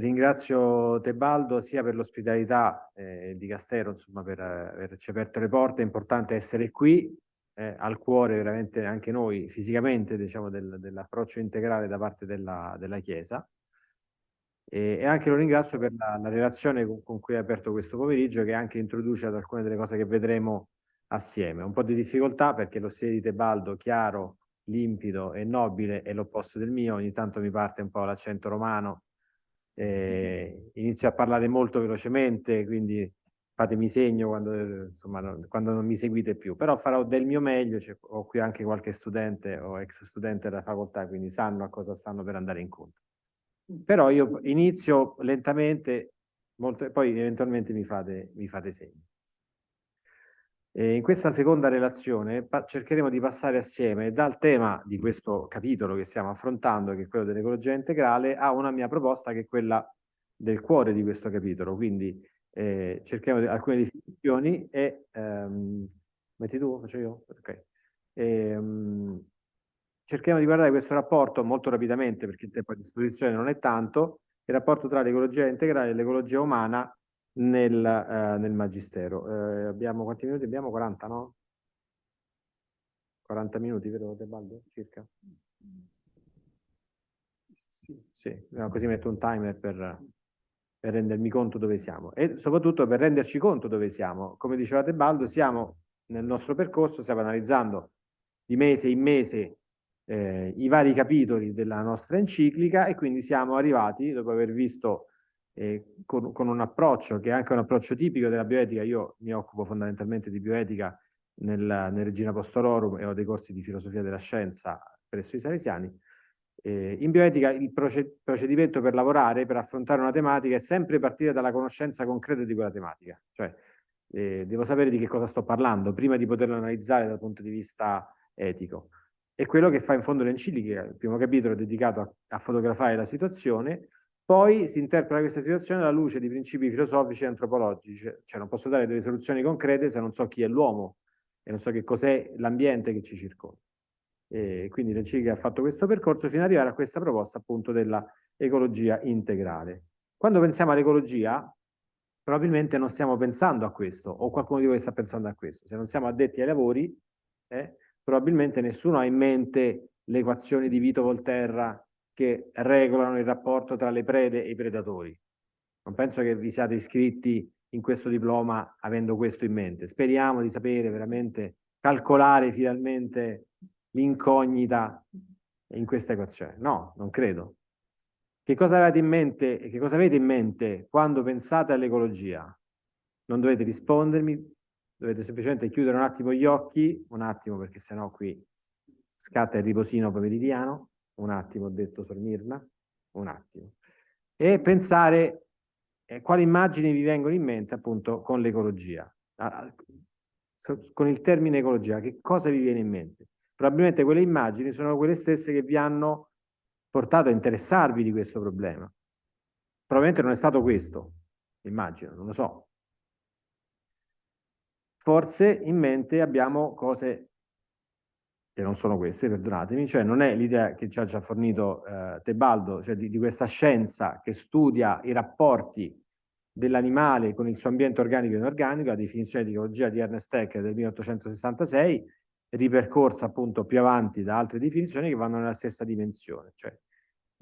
ringrazio Tebaldo sia per l'ospitalità eh, di Castero, insomma, per averci aperto le porte. È importante essere qui, eh, al cuore veramente anche noi, fisicamente, diciamo, del, dell'approccio integrale da parte della, della Chiesa. E, e, anche lo ringrazio per la, la relazione con, con, cui ha aperto questo pomeriggio, che anche introduce ad alcune delle cose che vedremo assieme. Un po' di difficoltà perché lo stile di Tebaldo, chiaro, limpido e nobile, è l'opposto del mio, ogni tanto mi parte un po' l'accento romano, eh, inizio a parlare molto velocemente, quindi fatemi segno quando, insomma, no, quando non mi seguite più, però farò del mio meglio, cioè, ho qui anche qualche studente o ex studente della facoltà, quindi sanno a cosa stanno per andare incontro. Però io inizio lentamente, molto, poi eventualmente mi fate, mi fate segno. E in questa seconda relazione cercheremo di passare assieme dal tema di questo capitolo che stiamo affrontando, che è quello dell'ecologia integrale, a una mia proposta che è quella del cuore di questo capitolo. Quindi eh, cerchiamo alcune definizioni e... Um, metti tu? Faccio io? Ok. E, um, cerchiamo di guardare questo rapporto molto rapidamente perché il tempo a disposizione non è tanto, il rapporto tra l'ecologia integrale e l'ecologia umana nel, eh, nel magistero. Eh, abbiamo quanti minuti? Abbiamo 40, no? 40 minuti, vero Tebaldo? Circa? Sì, sì. No, così metto un timer per, per, rendermi conto dove siamo e soprattutto per renderci conto dove siamo. Come diceva Tebaldo, siamo nel nostro percorso, stiamo analizzando di mese in mese eh, i vari capitoli della nostra enciclica e quindi siamo arrivati, dopo aver visto eh, con, con, un approccio che è anche un approccio tipico della bioetica, io mi occupo fondamentalmente di bioetica nel, nel Regina Apostolorum e ho dei corsi di filosofia della scienza presso i salesiani, eh, in bioetica il procedimento per lavorare, per affrontare una tematica è sempre partire dalla conoscenza concreta di quella tematica, cioè eh, devo sapere di che cosa sto parlando prima di poterlo analizzare dal punto di vista etico. È quello che fa in fondo l'enciclica, il primo capitolo è dedicato a, a fotografare la situazione, poi si interpreta questa situazione alla luce di principi filosofici e antropologici, cioè non posso dare delle soluzioni concrete se non so chi è l'uomo e non so che cos'è l'ambiente che ci circonda. E quindi l'Enciclica ha fatto questo percorso fino ad arrivare a questa proposta appunto della ecologia integrale. Quando pensiamo all'ecologia, probabilmente non stiamo pensando a questo, o qualcuno di voi sta pensando a questo. Se non siamo addetti ai lavori, eh, probabilmente nessuno ha in mente le equazioni di Vito Volterra che regolano il rapporto tra le prede e i predatori. Non penso che vi siate iscritti in questo diploma avendo questo in mente. Speriamo di sapere veramente calcolare finalmente l'incognita in questa equazione. No, non credo. Che cosa avete in mente, che cosa avete in mente quando pensate all'ecologia? Non dovete rispondermi, dovete semplicemente chiudere un attimo gli occhi, un attimo perché sennò qui scatta il riposino pomeridiano, un attimo ho detto Sor Mirna, un attimo, e pensare eh, quali immagini vi vengono in mente appunto con l'ecologia, ah, con il termine ecologia, che cosa vi viene in mente? Probabilmente quelle immagini sono quelle stesse che vi hanno portato a interessarvi di questo problema. Probabilmente non è stato questo, immagino, non lo so. Forse in mente abbiamo cose che non sono queste, perdonatemi, cioè non è l'idea che ci ha già fornito eh, Tebaldo, cioè di, di, questa scienza che studia i rapporti dell'animale con il suo ambiente organico e inorganico, la definizione di ecologia di Ernest Haeckel del 1866, ripercorsa appunto più avanti da altre definizioni che vanno nella stessa dimensione, cioè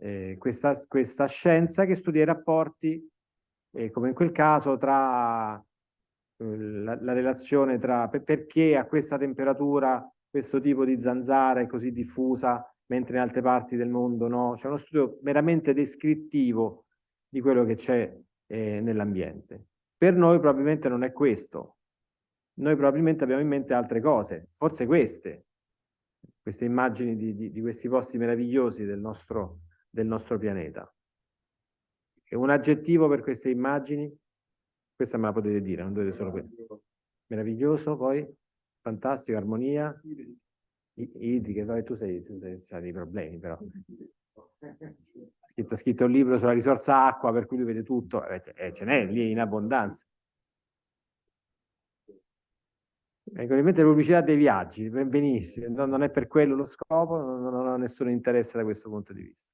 eh, questa, questa, scienza che studia i rapporti, eh, come in quel caso, tra eh, la, la, relazione tra perché a questa temperatura questo tipo di zanzara è così diffusa, mentre in altre parti del mondo no. C'è uno studio meramente descrittivo di quello che c'è eh, nell'ambiente. Per noi probabilmente non è questo. Noi probabilmente abbiamo in mente altre cose, forse queste, queste immagini di, di, di questi posti meravigliosi del nostro, del nostro pianeta. E un aggettivo per queste immagini? Questa me la potete dire, non dovete solo questo. Meraviglioso, poi? Fantastico, armonia, idriche, vabbè, tu sei, tu sei, hai dei problemi però. Ha scritto, scritto, un libro sulla risorsa acqua per cui lui vede tutto, eh, eh ce n'è lì in abbondanza. Ecco, in mente pubblicità dei viaggi, benissimo, non, non è per quello lo scopo, non, non ho nessun interesse da questo punto di vista.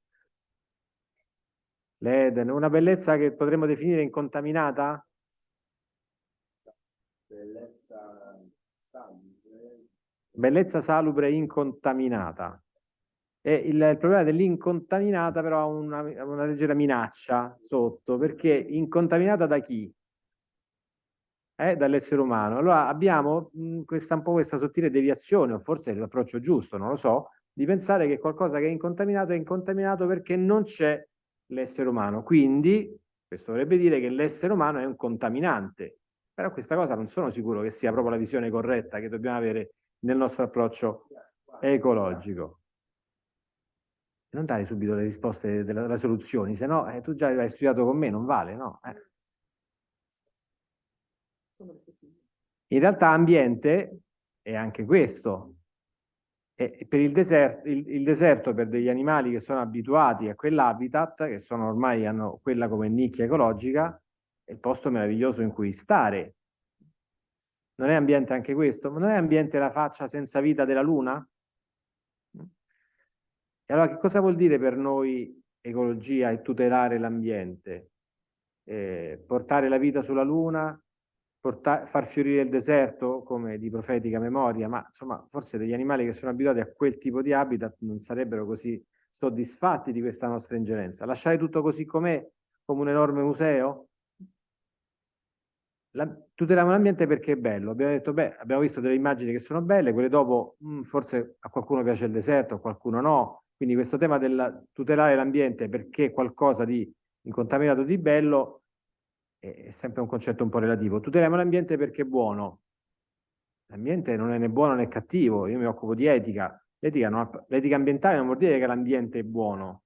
l'Eden, una bellezza che potremmo definire incontaminata? Bellezza. Bellezza salubre incontaminata. E il, il problema dell'incontaminata però ha una, una leggera minaccia sotto, perché incontaminata da chi? Eh, dall'essere umano. Allora abbiamo mh, questa, un po' questa sottile deviazione, o forse l'approccio giusto, non lo so, di pensare che qualcosa che è incontaminato è incontaminato perché non c'è l'essere umano. Quindi questo vorrebbe dire che l'essere umano è un contaminante. Però questa cosa non sono sicuro che sia proprio la visione corretta che dobbiamo avere nel nostro approccio ecologico. Non dare subito le risposte delle, soluzioni, se no eh, tu già hai studiato con me, non vale, no? Eh. In realtà ambiente è anche questo, e per il deserto, il, il deserto, per degli animali che sono abituati a quell'habitat, che sono ormai hanno quella come nicchia ecologica, è il posto meraviglioso in cui stare. Non è ambiente anche questo? Ma non è ambiente la faccia senza vita della Luna? E allora che cosa vuol dire per noi ecologia e tutelare l'ambiente? Eh, portare la vita sulla Luna, far fiorire il deserto come di profetica memoria, ma insomma forse degli animali che sono abituati a quel tipo di habitat non sarebbero così soddisfatti di questa nostra ingerenza. Lasciare tutto così com'è, come un enorme museo? La, tuteliamo l'ambiente perché è bello. Abbiamo detto, beh, abbiamo visto delle immagini che sono belle, quelle dopo mh, mm, forse a qualcuno piace il deserto, a qualcuno no. Quindi questo tema del tutelare l'ambiente perché qualcosa di incontaminato di bello è sempre un concetto un po' relativo. Tuteliamo l'ambiente perché è buono. L'ambiente non è né buono né cattivo, io mi occupo di etica. L'etica ambientale non vuol dire che l'ambiente è buono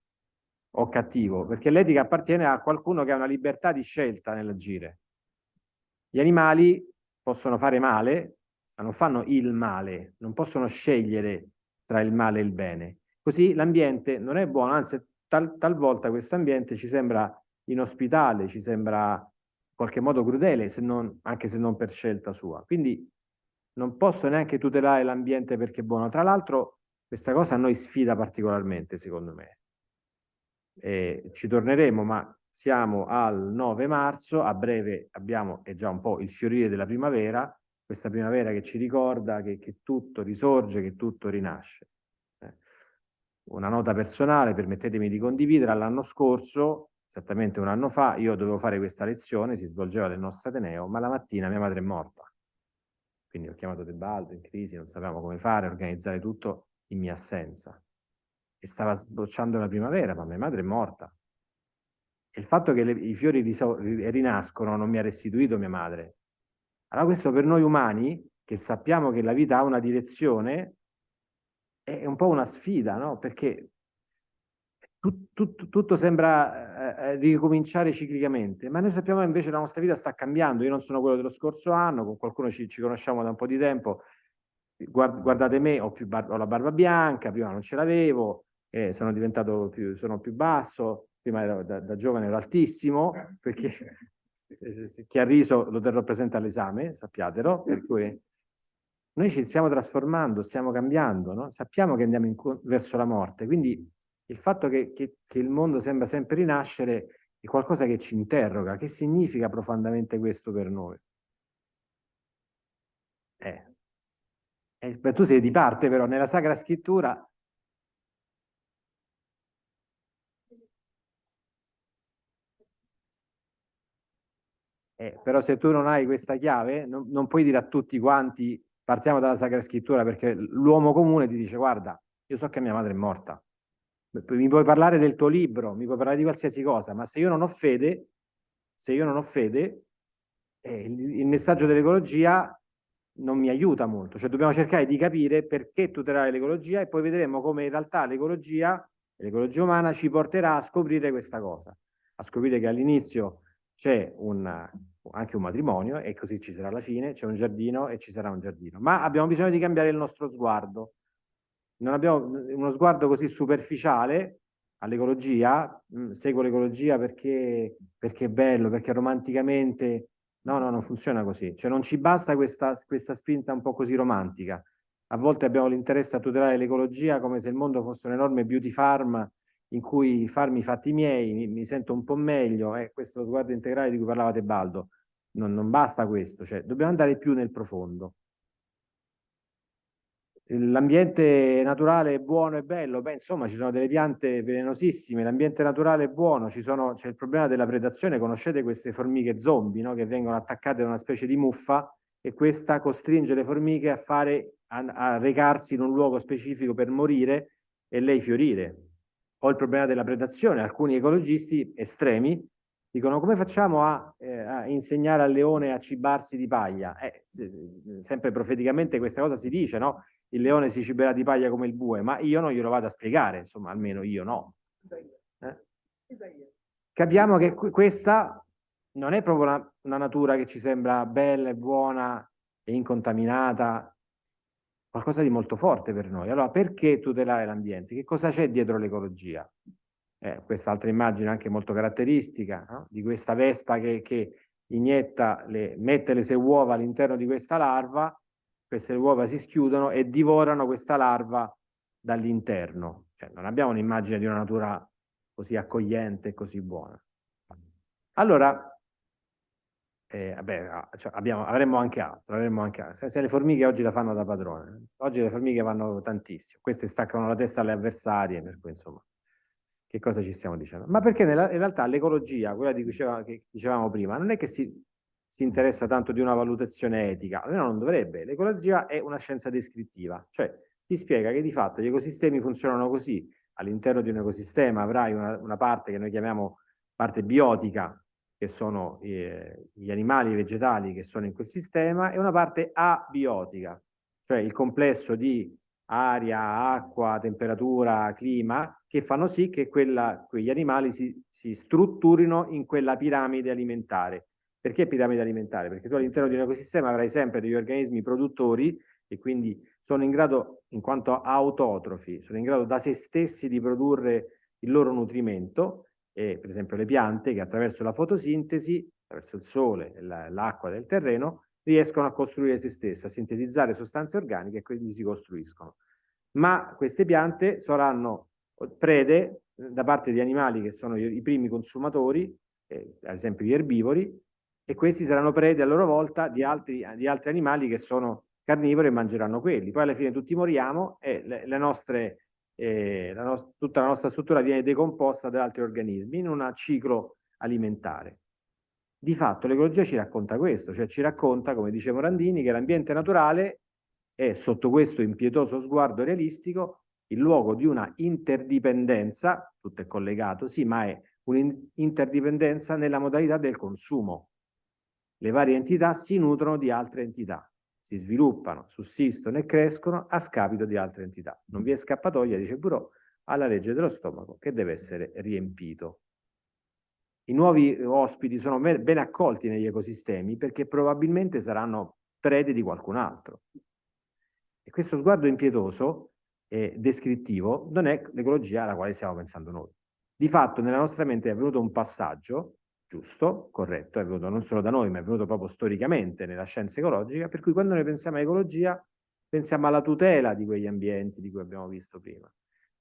o cattivo, perché l'etica appartiene a qualcuno che ha una libertà di scelta nell'agire. Gli animali possono fare male, ma non fanno il male, non possono scegliere tra il male e il bene. Così l'ambiente non è buono, anzi tal, talvolta questo ambiente ci sembra inospitale, ci sembra qualche modo crudele, se non, anche se non per scelta sua. Quindi non posso neanche tutelare l'ambiente perché è buono. Tra l'altro questa cosa a noi sfida particolarmente, secondo me. E ci torneremo, ma siamo al 9 marzo, a breve abbiamo, è già un po' il fiorire della primavera, questa primavera che ci ricorda che, che tutto risorge, che tutto rinasce. Eh. Una nota personale, permettetemi di condividere, l'anno scorso esattamente un anno fa, io dovevo fare questa lezione, si svolgeva nel nostro Ateneo, ma la mattina mia madre è morta. Quindi ho chiamato Tebaldo in crisi, non sapevamo come fare, organizzare tutto in mia assenza. E stava sbocciando la primavera, ma mia madre è morta. Il fatto che le, i fiori rinascono non mi ha restituito mia madre. Allora questo per noi umani, che sappiamo che la vita ha una direzione, è un po' una sfida, no? Perché tut, tut, tutto sembra eh, eh, ricominciare ciclicamente, ma noi sappiamo che invece la nostra vita sta cambiando. Io non sono quello dello scorso anno, con qualcuno ci, ci conosciamo da un po' di tempo. Guard, guardate me, ho, ho la barba bianca, prima non ce l'avevo, eh, sono diventato più, sono più basso, prima ero, da, da, giovane ero altissimo, perché chi ha riso lo terrò presente all'esame, sappiatelo, per cui noi ci stiamo trasformando, stiamo cambiando, no? sappiamo che andiamo in, verso la morte, quindi il fatto che, che, che il mondo sembra sempre rinascere è qualcosa che ci interroga. Che significa profondamente questo per noi? Eh. Eh, tu sei di parte però, nella Sacra Scrittura Eh, però se tu non hai questa chiave, non, non, puoi dire a tutti quanti partiamo dalla Sacra Scrittura, perché l'uomo comune ti dice guarda, io so che mia madre è morta, mi puoi parlare del tuo libro, mi puoi parlare di qualsiasi cosa, ma se io non ho fede, se io non ho fede, eh, il, il messaggio dell'ecologia non mi aiuta molto, cioè dobbiamo cercare di capire perché tutelare l'ecologia e poi vedremo come in realtà l'ecologia, l'ecologia umana ci porterà a scoprire questa cosa, a scoprire che all'inizio c'è anche un matrimonio e così ci sarà la fine, c'è un giardino e ci sarà un giardino, ma abbiamo bisogno di cambiare il nostro sguardo, non abbiamo uno sguardo così superficiale all'ecologia, mm, seguo l'ecologia perché, perché, è bello, perché romanticamente... No, no, non funziona così. Cioè non ci basta questa, questa spinta un po' così romantica. A volte abbiamo l'interesse a tutelare l'ecologia come se il mondo fosse un enorme beauty farm in cui farmi i fatti miei, mi, mi sento un po' meglio, eh, questo sguardo integrale di cui parlava Tebaldo, non, non basta questo, cioè dobbiamo andare più nel profondo. L'ambiente naturale è buono e bello, beh insomma ci sono delle piante velenosissime, l'ambiente naturale è buono, c'è il problema della predazione, conoscete queste formiche zombie no? che vengono attaccate da una specie di muffa e questa costringe le formiche a, fare, a, a recarsi in un luogo specifico per morire e lei fiorire. O il problema della predazione, alcuni ecologisti estremi dicono come facciamo a, eh, a, insegnare al leone a cibarsi di paglia? Eh, se, sempre profeticamente questa cosa si dice, no? Il leone si ciberà di paglia come il bue, ma io non glielo vado a spiegare, insomma, almeno io no. Eh? Capiamo che questa non è proprio una, una natura che ci sembra bella e buona e incontaminata, qualcosa di molto forte per noi. Allora, perché tutelare l'ambiente? Che cosa c'è dietro l'ecologia? eh, quest'altra immagine anche molto caratteristica no? di questa vespa che, che inietta, le, mette le sue uova all'interno di questa larva, queste uova si schiudono e divorano questa larva dall'interno. Cioè, non abbiamo un'immagine di una natura così accogliente e così buona. Allora, eh, vabbè, cioè abbiamo, avremmo anche altro, avremmo anche altro. Se, se, le formiche oggi la fanno da padrone, oggi le formiche vanno tantissimo, queste staccano la testa alle avversarie, per cui insomma che cosa ci stiamo dicendo? Ma perché nella, in realtà l'ecologia, quella di cui diceva, che dicevamo prima, non è che si, si interessa tanto di una valutazione etica, almeno non dovrebbe. L'ecologia è una scienza descrittiva, cioè ti spiega che di fatto gli ecosistemi funzionano così. All'interno di un ecosistema avrai una, una, parte che noi chiamiamo parte biotica, che sono eh, gli animali vegetali che sono in quel sistema, e una parte abiotica, cioè il complesso di aria, acqua, temperatura, clima, che fanno sì che quella, quegli animali si, si strutturino in quella piramide alimentare. Perché piramide alimentare? Perché tu all'interno di un ecosistema avrai sempre degli organismi produttori e quindi sono in grado, in quanto autotrofi, sono in grado da se stessi di produrre il loro nutrimento, e per esempio le piante che attraverso la fotosintesi, attraverso il sole, l'acqua del terreno, riescono a costruire se stesse, a sintetizzare sostanze organiche e quindi si costruiscono. Ma queste piante saranno prede eh, da parte di animali che sono i, primi consumatori, eh, ad esempio gli erbivori, e questi saranno prede a loro volta di altri, di altri animali che sono carnivori e mangeranno quelli. Poi alla fine tutti moriamo e le, le nostre, eh, la tutta la nostra struttura viene decomposta da altri organismi in un ciclo alimentare. Di fatto l'ecologia ci racconta questo, cioè ci racconta, come dice Morandini, che l'ambiente naturale è sotto questo impietoso sguardo realistico il luogo di una interdipendenza, tutto è collegato, sì, ma è un'interdipendenza nella modalità del consumo. Le varie entità si nutrono di altre entità, si sviluppano, sussistono e crescono a scapito di altre entità. Non vi è scappatoia, dice Burò, alla legge dello stomaco che deve essere riempito. I nuovi ospiti sono ben accolti negli ecosistemi perché probabilmente saranno prede di qualcun altro. E questo sguardo impietoso e descrittivo non è l'ecologia alla quale stiamo pensando noi. Di fatto nella nostra mente è avvenuto un passaggio giusto, corretto, è avvenuto non solo da noi, ma è avvenuto proprio storicamente nella scienza ecologica, per cui quando noi pensiamo a ecologia pensiamo alla tutela di quegli ambienti di cui abbiamo visto prima.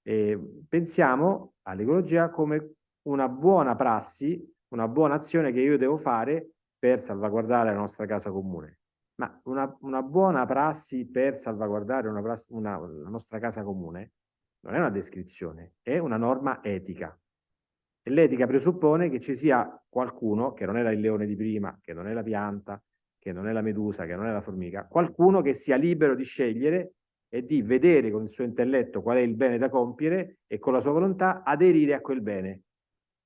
E pensiamo all'ecologia come una buona prassi, una buona azione che io devo fare per salvaguardare la nostra casa comune. Ma una, una buona prassi per salvaguardare una prassi, una, la nostra casa comune non è una descrizione, è una norma etica. L'etica presuppone che ci sia qualcuno, che non era il leone di prima, che non è la pianta, che non è la medusa, che non è la formica, qualcuno che sia libero di scegliere e di vedere con il suo intelletto qual è il bene da compiere e con la sua volontà aderire a quel bene.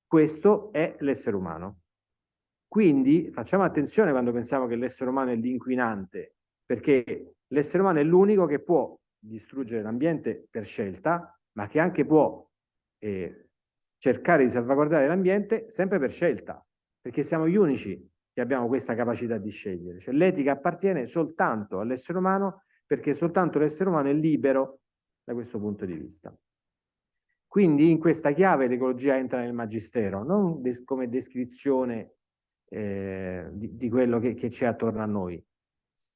Questo è l'essere umano. Quindi facciamo attenzione quando pensiamo che l'essere umano è l'inquinante, perché l'essere umano è l'unico che può distruggere l'ambiente per scelta, ma che anche può eh, cercare di salvaguardare l'ambiente sempre per scelta, perché siamo gli unici che abbiamo questa capacità di scegliere. Cioè l'etica appartiene soltanto all'essere umano perché soltanto l'essere umano è libero da questo punto di vista. Quindi in questa chiave l'ecologia entra nel magistero, non des come descrizione eh, di, di, quello che, che c'è attorno a noi.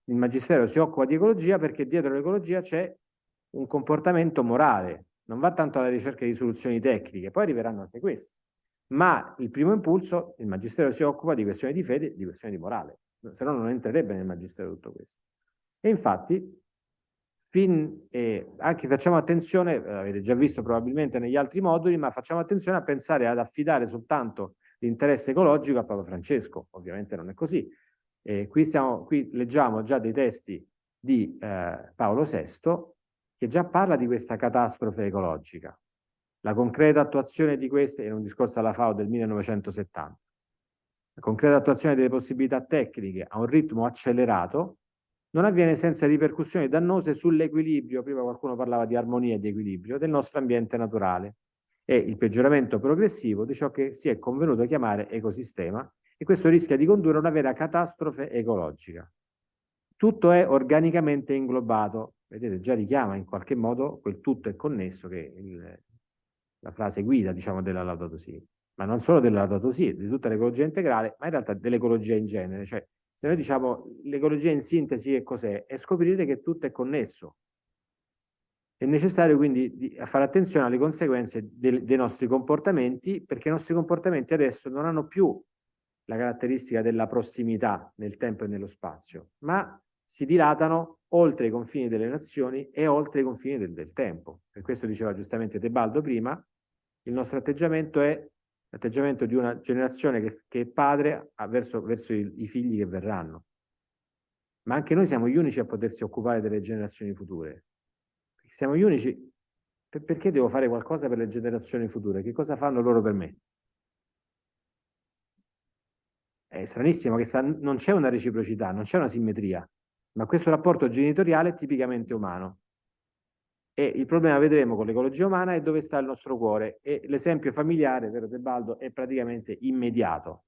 Il magistero si occupa di ecologia perché dietro l'ecologia c'è un comportamento morale, non va tanto alla ricerca di soluzioni tecniche, poi arriveranno anche queste. Ma il primo impulso, il Magistero si occupa di questioni di fede di questioni di morale, se no non entrerebbe nel Magistero tutto questo. E infatti, fin, eh, anche facciamo attenzione, eh, avete già visto probabilmente negli altri moduli, ma facciamo attenzione a pensare ad affidare soltanto l'interesse ecologico a Papa Francesco, ovviamente non è così. Eh, qui, siamo, qui leggiamo già dei testi di eh, Paolo VI che già parla di questa catastrofe ecologica. La concreta attuazione di queste, in un discorso alla FAO del 1970, la concreta attuazione delle possibilità tecniche a un ritmo accelerato non avviene senza ripercussioni dannose sull'equilibrio, prima qualcuno parlava di armonia e di equilibrio, del nostro ambiente naturale e il peggioramento progressivo di ciò che si è convenuto chiamare ecosistema e questo rischia di condurre a una vera catastrofe ecologica. Tutto è organicamente inglobato, vedete già richiama in qualche modo quel tutto è connesso che il, la frase guida diciamo della Laudato Si, ma non solo della Laudato Si, di tutta l'ecologia integrale, ma in realtà dell'ecologia in genere, cioè se noi diciamo l'ecologia in sintesi che cos'è? È scoprire che tutto è connesso. È necessario quindi fare attenzione alle conseguenze dei, dei nostri comportamenti, perché i nostri comportamenti adesso non hanno più la caratteristica della prossimità nel tempo e nello spazio, ma si dilatano oltre i confini delle nazioni e oltre i confini del, del tempo. Per questo diceva giustamente Tebaldo prima, il nostro atteggiamento è l'atteggiamento di una generazione che, che è padre verso, verso i, i, figli che verranno. Ma anche noi siamo gli unici a potersi occupare delle generazioni future. Siamo gli unici. Per, perché devo fare qualcosa per le generazioni future? Che cosa fanno loro per me? È stranissimo che non c'è una reciprocità, non c'è una simmetria, ma questo rapporto genitoriale è tipicamente umano. E il problema, vedremo, con l'ecologia umana è dove sta il nostro cuore. E l'esempio familiare, vero Tebaldo, è praticamente immediato.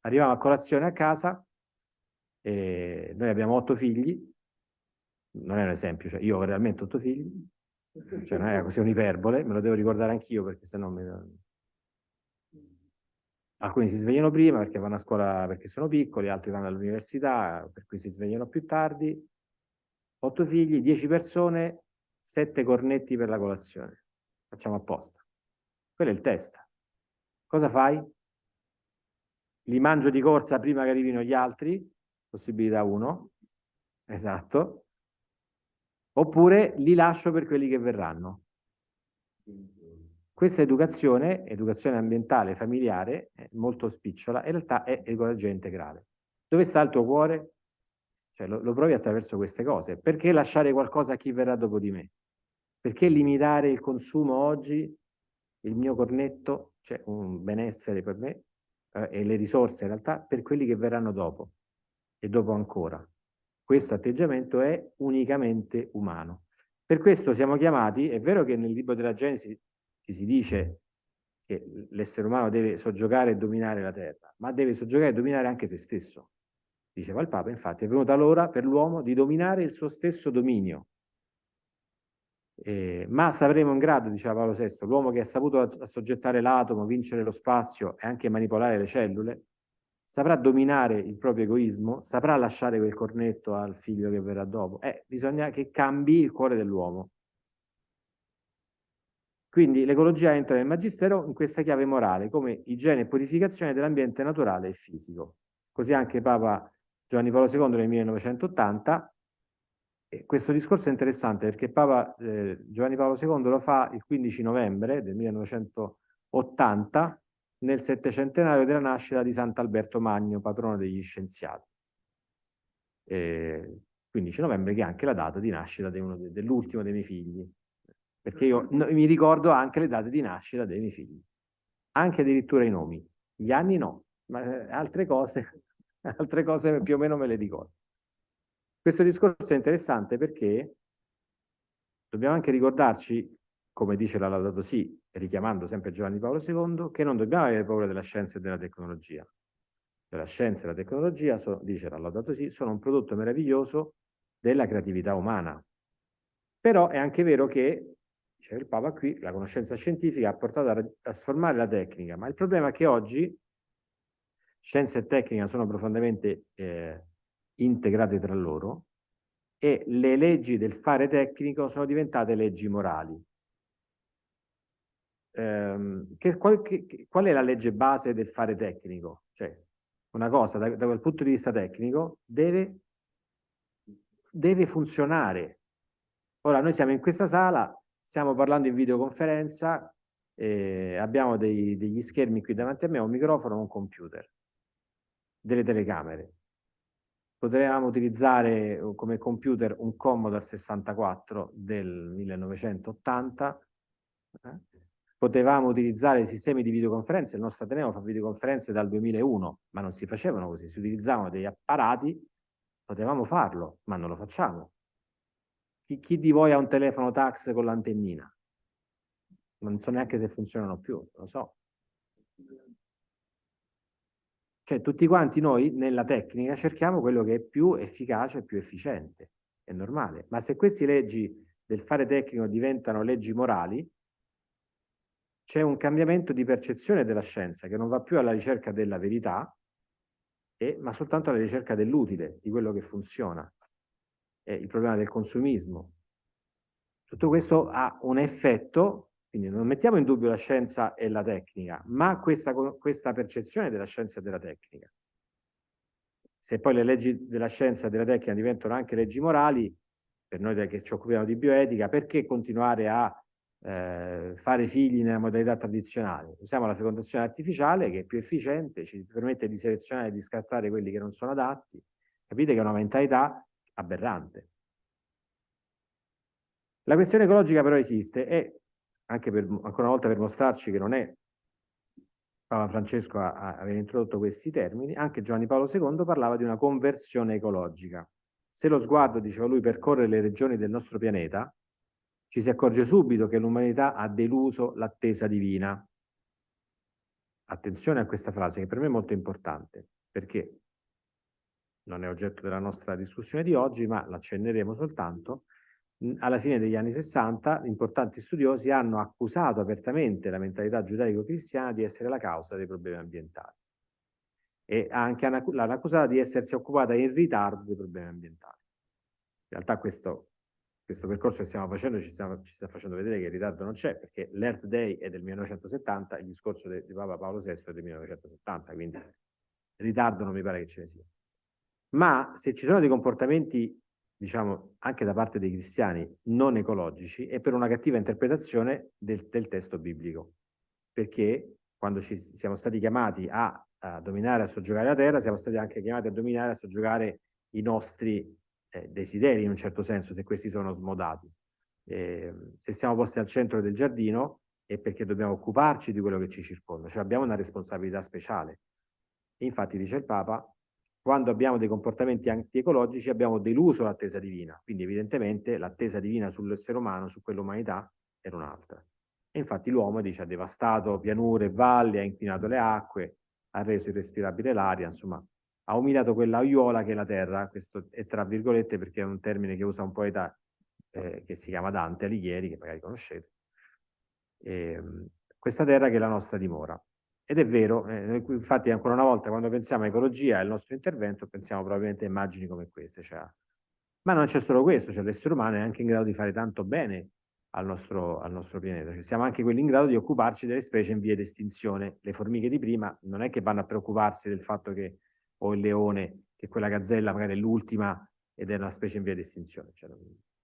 Arriviamo a colazione a casa, noi abbiamo otto figli, non è un esempio, cioè io ho realmente otto figli, cioè non è così un'iperbole, me lo devo ricordare anch'io perché sennò mi... Alcuni si svegliano prima perché vanno a scuola perché sono piccoli, altri vanno all'università, per cui si svegliano più tardi. Otto figli, dieci persone, sette cornetti per la colazione. Facciamo apposta. Quello è il test. Cosa fai? Li mangio di corsa prima che arrivino gli altri, possibilità 1, esatto, oppure li lascio per quelli che verranno. Questa educazione, educazione ambientale, familiare, molto spicciola, in realtà è ecologia integrale. Dove sta il tuo cuore? Cioè, lo, lo provi attraverso queste cose. Perché lasciare qualcosa a chi verrà dopo di me? Perché limitare il consumo oggi? Il mio cornetto, cioè un benessere per me eh, e le risorse in realtà per quelli che verranno dopo e dopo ancora. Questo atteggiamento è unicamente umano. Per questo siamo chiamati, è vero che nel libro della Genesi ci si dice che l'essere umano deve soggiogare e dominare la terra, ma deve soggiogare e dominare anche se stesso. Diceva il Papa, infatti, è venuta l'ora per l'uomo di dominare il suo stesso dominio. Eh, ma saremo in grado, diceva Paolo VI, l'uomo che ha saputo assoggettare l'atomo, vincere lo spazio e anche manipolare le cellule, saprà dominare il proprio egoismo, saprà lasciare quel cornetto al figlio che verrà dopo. Eh, bisogna che cambi il cuore dell'uomo. Quindi l'ecologia entra nel magistero in questa chiave morale, come igiene e purificazione dell'ambiente naturale e fisico. Così anche Papa Giovanni Paolo II nel 1980. E questo discorso è interessante perché Papa eh, Giovanni Paolo II lo fa il 15 novembre del 1980 nel settecentenario della nascita di Sant'Alberto Magno, patrono degli scienziati. Eh, 15 novembre che è anche la data di nascita de dell'ultimo dei miei figli, perché io no, mi ricordo anche le date di nascita dei miei figli, anche addirittura i nomi, gli anni no, ma eh, altre cose altre cose più o meno me le ricordo. Questo discorso è interessante perché dobbiamo anche ricordarci, come dice la Laudato Si, richiamando sempre Giovanni Paolo II, che non dobbiamo avere paura della scienza e della tecnologia. La scienza e la tecnologia, sono, dice la Laudato Si, sono un prodotto meraviglioso della creatività umana. Però è anche vero che, dice il Papa qui, la conoscenza scientifica ha portato a trasformare la tecnica, ma il problema è che oggi scienza e tecnica sono profondamente eh, integrate tra loro e le leggi del fare tecnico sono diventate leggi morali. ehm, che, qual, che, qual, è la legge base del fare tecnico? Cioè, una cosa da, da quel punto di vista tecnico deve, deve funzionare. Ora, noi siamo in questa sala, stiamo parlando in videoconferenza, eh, abbiamo dei, degli schermi qui davanti a me, un microfono, un computer, delle telecamere. Potremmo utilizzare come computer un Commodore 64 del 1980, eh? potevamo utilizzare sistemi di videoconferenza, il nostro Ateneo fa videoconferenze dal 2001, ma non si facevano così, si utilizzavano degli apparati, potevamo farlo, ma non lo facciamo. Chi, chi di voi ha un telefono tax con l'antennina? Non so neanche se funzionano più, lo so. Cioè tutti quanti noi nella tecnica cerchiamo quello che è più efficace e più efficiente, è normale. Ma se queste leggi del fare tecnico diventano leggi morali, c'è un cambiamento di percezione della scienza che non va più alla ricerca della verità, e, ma soltanto alla ricerca dell'utile, di quello che funziona. È il problema del consumismo. Tutto questo ha un effetto, quindi non mettiamo in dubbio la scienza e la tecnica, ma questa, questa percezione della scienza e della tecnica. Se poi le leggi della scienza e della tecnica diventano anche leggi morali, per noi che ci occupiamo di bioetica, perché continuare a eh, fare figli nella modalità tradizionale. Usiamo la fecondazione artificiale che è più efficiente, ci permette di selezionare e di scattare quelli che non sono adatti. Capite che è una mentalità aberrante. La questione ecologica però esiste e anche per, ancora una volta per mostrarci che non è Papa Francesco a, a aver introdotto questi termini, anche Giovanni Paolo II parlava di una conversione ecologica. Se lo sguardo, diceva lui, percorre le regioni del nostro pianeta, ci si accorge subito che l'umanità ha deluso l'attesa divina. Attenzione a questa frase che per me è molto importante, perché non è oggetto della nostra discussione di oggi, ma l'accenneremo soltanto. Alla fine degli anni 60 importanti studiosi hanno accusato apertamente la mentalità giudaico-cristiana di essere la causa dei problemi ambientali e anche l'hanno accusata di essersi occupata in ritardo dei problemi ambientali. In realtà questo questo percorso che stiamo facendo ci, stiamo, ci sta facendo vedere che il ritardo non c'è, perché l'Earth Day è del 1970 e il discorso di Papa Paolo VI è del 1970, quindi ritardo non mi pare che ce ne sia. Ma se ci sono dei comportamenti, diciamo, anche da parte dei cristiani non ecologici, è per una cattiva interpretazione del, del testo biblico, perché quando ci siamo stati chiamati a, a dominare, a soggiogare la terra, siamo stati anche chiamati a dominare, a soggiogare i nostri eh, desideri in un certo senso se questi sono smodati. Eh, se siamo posti al centro del giardino è perché dobbiamo occuparci di quello che ci circonda, cioè abbiamo una responsabilità speciale. Infatti dice il Papa, quando abbiamo dei comportamenti antiecologici abbiamo deluso l'attesa divina, quindi evidentemente l'attesa divina sull'essere umano, su quell'umanità, era un'altra. E infatti l'uomo dice ha devastato pianure e valli, ha inquinato le acque, ha reso irrespirabile l'aria, insomma ha umiliato quella aiuola che è la terra, questo è tra virgolette perché è un termine che usa un poeta eh, che si chiama Dante Alighieri, che magari conoscete, e, ehm, questa terra che è la nostra dimora. Ed è vero, eh, infatti ancora una volta quando pensiamo a ecologia e al nostro intervento pensiamo probabilmente a immagini come queste, cioè, ma non c'è solo questo, cioè l'essere umano è anche in grado di fare tanto bene al nostro, al nostro pianeta, cioè, siamo anche quelli in grado di occuparci delle specie in via di estinzione. Le formiche di prima non è che vanno a preoccuparsi del fatto che o il leone, che quella gazzella magari è l'ultima ed è una specie in via di estinzione. Cioè,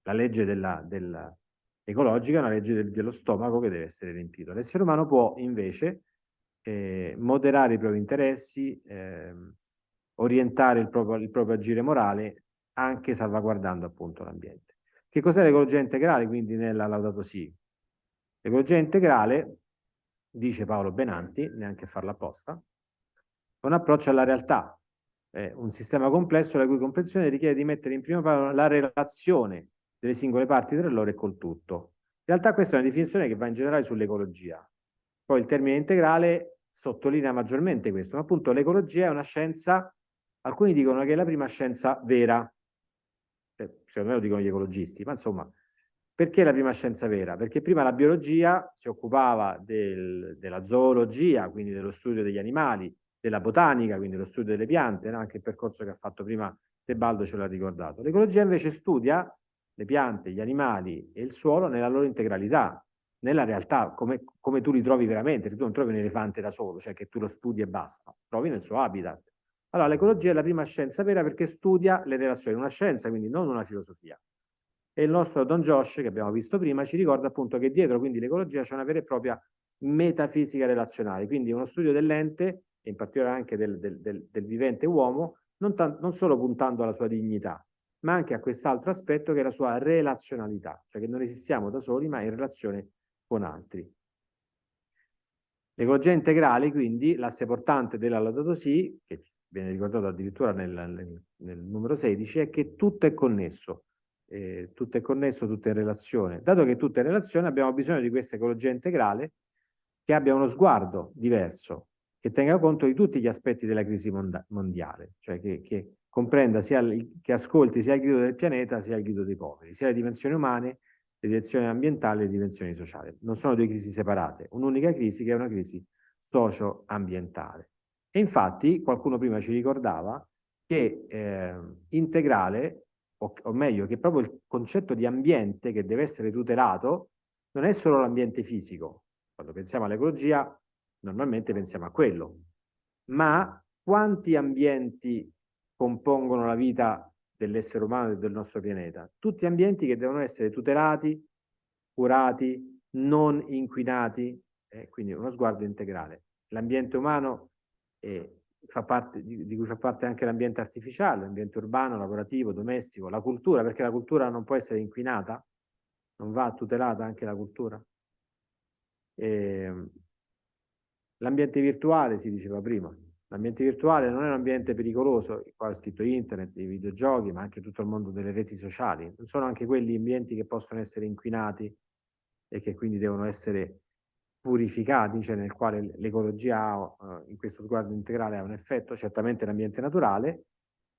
la legge della, della ecologica è una legge del, dello stomaco che deve essere riempito. L'essere umano può invece eh, moderare i propri interessi, eh, orientare il proprio, il proprio agire morale anche salvaguardando appunto l'ambiente. Che cos'è l'ecologia integrale quindi nella Laudato Si? L'ecologia integrale, dice Paolo Benanti, neanche a farla apposta, è un approccio alla realtà, eh, un sistema complesso la cui comprensione richiede di mettere in primo piano la relazione delle singole parti tra loro e col tutto. In realtà questa è una definizione che va in generale sull'ecologia. Poi il termine integrale sottolinea maggiormente questo, ma appunto l'ecologia è una scienza, alcuni dicono che è la prima scienza vera, eh, secondo me lo dicono gli ecologisti, ma insomma, perché la prima scienza vera? Perché prima la biologia si occupava del, della zoologia, quindi dello studio degli animali, della botanica, quindi lo studio delle piante, no? anche il percorso che ha fatto prima Tebaldo ce l'ha ricordato. L'ecologia invece studia le piante, gli animali e il suolo nella loro integralità, nella realtà, come, come tu li trovi veramente, tu non trovi un elefante da solo, cioè che tu lo studi e basta, trovi nel suo habitat. Allora, l'ecologia è la prima scienza vera perché studia le relazioni, una scienza, quindi non una filosofia. E il nostro Don Josh, che abbiamo visto prima, ci ricorda appunto che dietro quindi l'ecologia c'è una vera e propria metafisica relazionale, quindi uno studio dell'ente, e in particolare anche del, del, del, del vivente uomo, non, non solo puntando alla sua dignità, ma anche a quest'altro aspetto che è la sua relazionalità, cioè che non esistiamo da soli ma in relazione con altri. L'ecologia integrale, quindi, l'asse portante della Laudato Si, che viene ricordato addirittura nel, nel, nel numero 16, è che tutto è connesso, eh, tutto è connesso, tutto è in relazione. Dato che tutto è in relazione, abbiamo bisogno di questa ecologia integrale che abbia uno sguardo diverso, che tenga conto di tutti gli aspetti della crisi mondiale, cioè che, che comprenda sia il, che ascolti sia il grido del pianeta sia il grido dei poveri, sia le dimensioni umane, le dimensioni ambientali e le dimensioni sociali. Non sono due crisi separate, un'unica crisi che è una crisi socio-ambientale. E infatti qualcuno prima ci ricordava che eh, integrale, o, o meglio, che proprio il concetto di ambiente che deve essere tutelato non è solo l'ambiente fisico. Quando pensiamo all'ecologia normalmente pensiamo a quello. Ma quanti ambienti compongono la vita dell'essere umano e del nostro pianeta. Tutti ambienti che devono essere tutelati, curati, non inquinati, eh, quindi uno sguardo integrale. L'ambiente umano eh, parte, di, di, cui fa parte anche l'ambiente artificiale, l'ambiente urbano, lavorativo, domestico, la cultura, perché la cultura non può essere inquinata, non va tutelata anche la cultura. Ehm, l'ambiente virtuale si diceva prima, L'ambiente virtuale non è un ambiente pericoloso, qua è scritto internet, i videogiochi, ma anche tutto il mondo delle reti sociali. Non sono anche quelli ambienti che possono essere inquinati e che quindi devono essere purificati, cioè nel quale l'ecologia uh, in questo sguardo integrale ha un effetto, certamente l'ambiente naturale,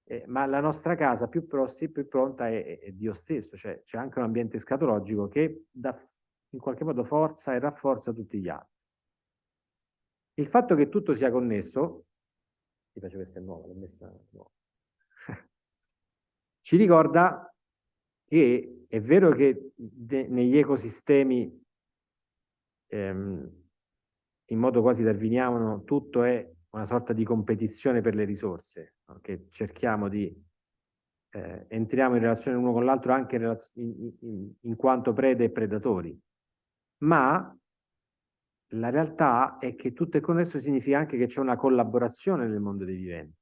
eh, ma la nostra casa più, prossi, più pronta è, è, è, Dio stesso, cioè c'è anche un ambiente scatologico che dà in qualche modo forza e rafforza tutti gli altri. Il fatto che tutto sia connesso ti faccio questa è nuova, l'ho messa nuova. Ci ricorda che è vero che negli ecosistemi ehm, in modo quasi darwiniano tutto è una sorta di competizione per le risorse, no? che cerchiamo di eh, entriamo in relazione l'uno con l'altro anche in, in, in quanto prede e predatori, ma la realtà è che tutto è connesso significa anche che c'è una collaborazione nel mondo dei viventi.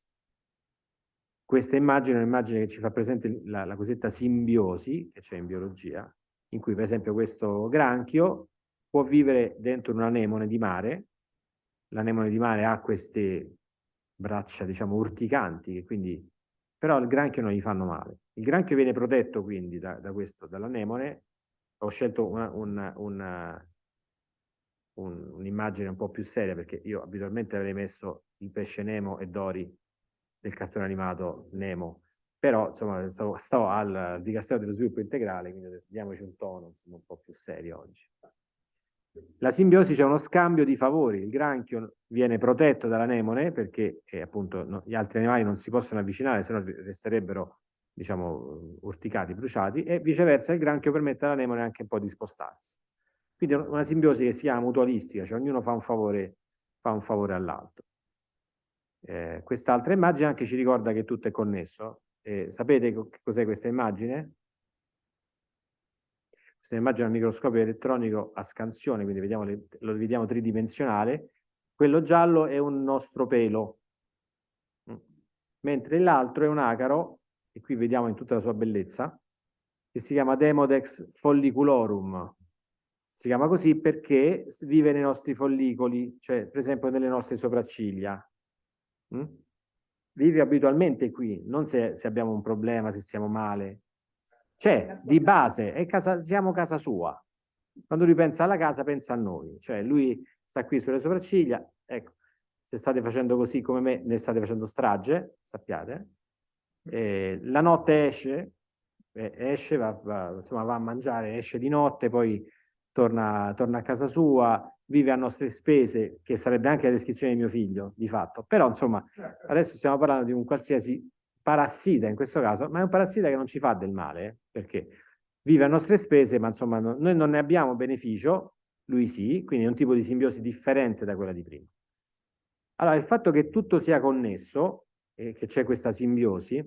Questa immagine è un'immagine che ci fa presente la, la cosiddetta simbiosi che c'è in biologia, in cui per esempio questo granchio può vivere dentro un'anemone di mare, l'anemone di mare ha queste braccia diciamo urticanti, che quindi, però il granchio non gli fanno male. Il granchio viene protetto quindi da, da questo, dall'anemone, ho scelto una, una, una un'immagine un, po' più seria perché io abitualmente avrei messo il pesce Nemo e Dori del cartone animato Nemo. Però insomma sto, sto al Dicastero dello Sviluppo Integrale quindi diamoci un tono insomma, un po' più serio oggi. La simbiosi c'è uno scambio di favori. Il granchio viene protetto dall'anemone perché eh, appunto no, gli altri animali non si possono avvicinare se no resterebbero diciamo urticati, bruciati e viceversa il granchio permette all'anemone anche un po' di spostarsi quindi una simbiosi che si chiama mutualistica, cioè ognuno fa un favore, favore all'altro. Eh, Quest'altra immagine anche ci ricorda che tutto è connesso. Eh, sapete cos'è questa immagine? Questa immagine è un microscopio elettronico a scansione, quindi vediamo le, lo vediamo tridimensionale. Quello giallo è un nostro pelo, mm. mentre l'altro è un acaro, e qui vediamo in tutta la sua bellezza, che si chiama Demodex folliculorum, si chiama così perché vive nei nostri follicoli, cioè per esempio nelle nostre sopracciglia. Mm? Vive abitualmente qui, non se, se, abbiamo un problema, se stiamo male. C'è, di base, è casa, siamo casa sua. Quando lui pensa alla casa, pensa a noi. Cioè lui sta qui sulle sopracciglia, ecco, se state facendo così come me, ne state facendo strage, sappiate. Eh, la notte esce, eh, esce, va, va, insomma, va a mangiare, esce di notte, poi torna, torna, a casa sua, vive a nostre spese, che sarebbe anche la descrizione di mio figlio, di fatto. Però, insomma, certo. adesso stiamo parlando di un qualsiasi parassita in questo caso, ma è un parassita che non ci fa del male, eh? perché vive a nostre spese, ma insomma no, noi non ne abbiamo beneficio, lui sì, quindi è un tipo di simbiosi differente da quella di prima. Allora, il fatto che tutto sia connesso e che c'è questa simbiosi,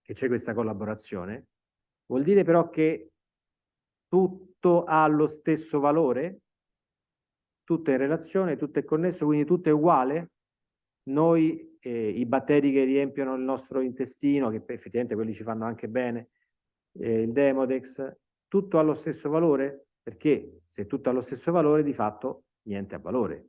che c'è questa collaborazione, vuol dire però che tutto ha lo stesso valore? Tutto è in relazione, tutto è connesso, quindi tutto è uguale? Noi, eh, i batteri che riempiono il nostro intestino, che effettivamente quelli ci fanno anche bene, eh, il Demodex, tutto ha lo stesso valore? Perché se tutto ha lo stesso valore, di fatto niente ha valore.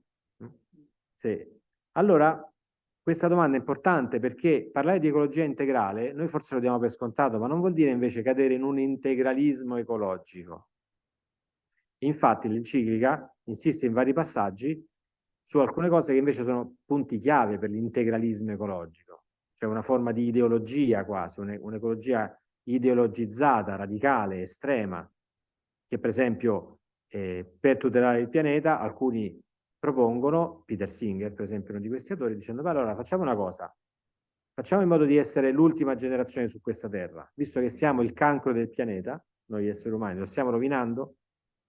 Se... Allora, questa domanda è importante perché parlare di ecologia integrale, noi forse lo diamo per scontato, ma non vuol dire invece cadere in un integralismo ecologico. Infatti l'enciclica insiste in vari passaggi su alcune cose che invece sono punti chiave per l'integralismo ecologico, cioè una forma di ideologia quasi, un'ecologia ideologizzata, radicale, estrema, che per esempio eh, per tutelare il pianeta alcuni propongono, Peter Singer per esempio uno di questi autori, dicendo beh allora facciamo una cosa, facciamo in modo di essere l'ultima generazione su questa terra, visto che siamo il cancro del pianeta, noi esseri umani lo stiamo rovinando,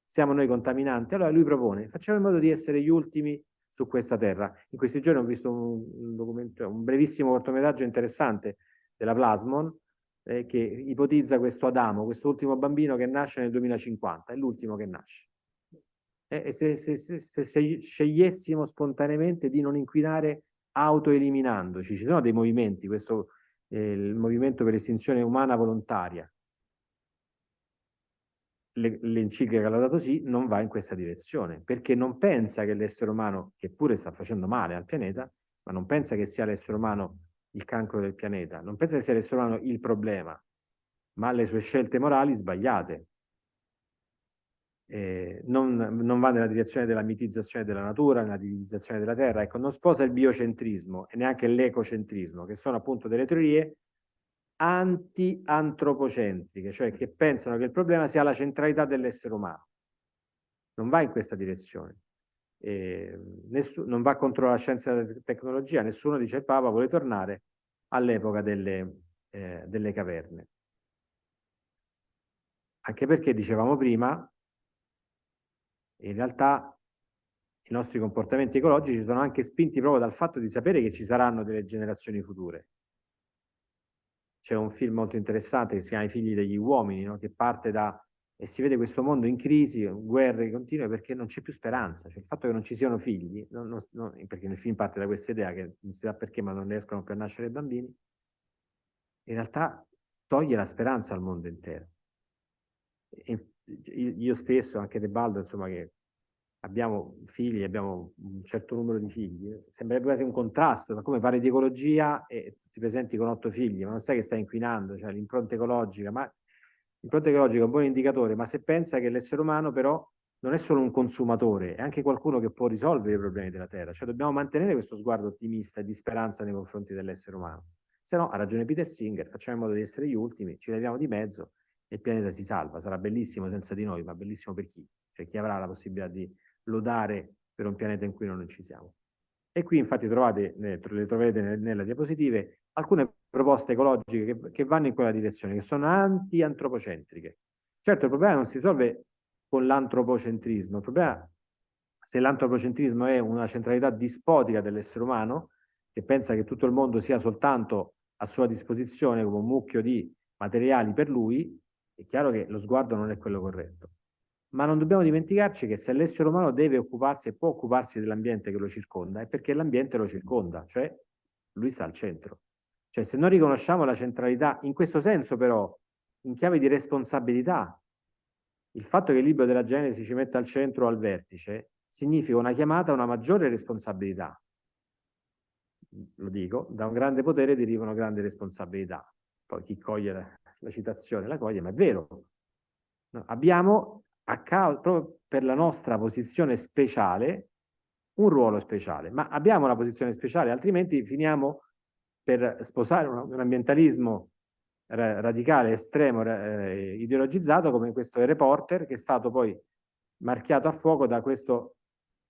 siamo noi contaminanti, allora lui propone, facciamo in modo di essere gli ultimi su questa terra. In questi giorni ho visto un, un, brevissimo cortometraggio interessante della Plasmon, eh, che ipotizza questo Adamo, questo ultimo bambino che nasce nel 2050, è l'ultimo che nasce. Eh, e se, se, se, se, scegliessimo spontaneamente di non inquinare autoeliminandoci, ci sono dei movimenti, questo eh, il movimento per l'estinzione umana volontaria, l'enciclica che l'ha dato sì non va in questa direzione, perché non pensa che l'essere umano, che pure sta facendo male al pianeta, ma non pensa che sia l'essere umano il cancro del pianeta, non pensa che sia l'essere umano il problema, ma le sue scelte morali sbagliate. Eh, non, non, va nella direzione della mitizzazione della natura, nella divinizzazione della terra, ecco, non sposa il biocentrismo e neanche l'ecocentrismo, che sono appunto delle teorie anti-antropocentriche, cioè che pensano che il problema sia la centralità dell'essere umano. Non va in questa direzione eh, non va contro la scienza e la tecnologia, nessuno dice Papa vuole tornare all'epoca delle, eh, delle caverne. Anche perché, dicevamo prima, in realtà i nostri comportamenti ecologici sono anche spinti proprio dal fatto di sapere che ci saranno delle generazioni future. C'è un film molto interessante che si chiama I figli degli uomini, no? che parte da e si vede questo mondo in crisi, guerre continue, perché non c'è più speranza. Cioè, il fatto che non ci siano figli, non, non, perché nel film parte da questa idea che non si sa perché, ma non riescono più a nascere bambini, in realtà toglie la speranza al mondo intero. E io stesso, anche De Baldo, insomma, che abbiamo figli, abbiamo un certo numero di figli, sembrerebbe quasi un contrasto, ma come fare di ecologia e ti presenti con otto figli, ma non sai che stai inquinando, cioè l'impronta ecologica, ma L'impronta ecologica è un buon indicatore, ma se pensa che l'essere umano però non è solo un consumatore, è anche qualcuno che può risolvere i problemi della Terra. Cioè dobbiamo mantenere questo sguardo ottimista e di speranza nei confronti dell'essere umano. Se no, ha ragione Peter Singer, facciamo in modo di essere gli ultimi, ci leviamo di mezzo e il pianeta si salva. Sarà bellissimo senza di noi, ma bellissimo per chi? Cioè chi avrà la possibilità di lodare per un pianeta in cui non ci siamo. E qui infatti trovate, le troverete nelle diapositive, alcune proposte ecologiche che, che vanno in quella direzione, che sono anti-antropocentriche. Certo, il problema non si risolve con l'antropocentrismo, il problema, se l'antropocentrismo è una centralità dispotica dell'essere umano, che pensa che tutto il mondo sia soltanto a sua disposizione come un mucchio di materiali per lui, è chiaro che lo sguardo non è quello corretto ma non dobbiamo dimenticarci che se l'essere umano deve occuparsi e può occuparsi dell'ambiente che lo circonda è perché l'ambiente lo circonda, cioè lui sta al centro. Cioè se noi riconosciamo la centralità, in questo senso però, in chiave di responsabilità, il fatto che il libro della Genesi ci metta al centro o al vertice significa una chiamata a una maggiore responsabilità. Lo dico, da un grande potere derivano grandi responsabilità. Poi chi coglie la, la citazione la coglie, ma è vero. No, abbiamo proprio per la nostra posizione speciale, un ruolo speciale, ma abbiamo una posizione speciale, altrimenti finiamo per sposare un, un ambientalismo ra radicale, estremo, eh, ideologizzato come questo reporter che è stato poi marchiato a fuoco da questo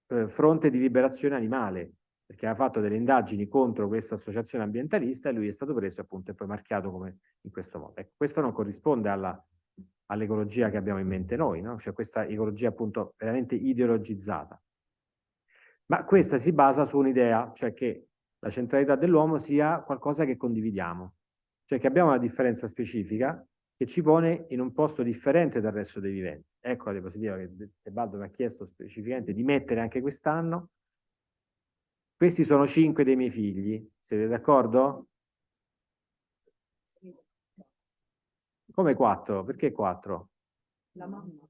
eh, fronte di liberazione animale, perché ha fatto delle indagini contro questa associazione ambientalista e lui è stato preso appunto e poi marchiato come in questo modo. Ecco, questo non corrisponde alla all'ecologia che abbiamo in mente noi, no? cioè questa ecologia appunto veramente ideologizzata. Ma questa si basa su un'idea, cioè che la centralità dell'uomo sia qualcosa che condividiamo, cioè che abbiamo una differenza specifica che ci pone in un posto differente dal resto dei viventi. Ecco la diapositiva che Tebaldo mi ha chiesto specificamente di mettere anche quest'anno. Questi sono cinque dei miei figli, siete d'accordo? Come quattro? Perché quattro? La mamma.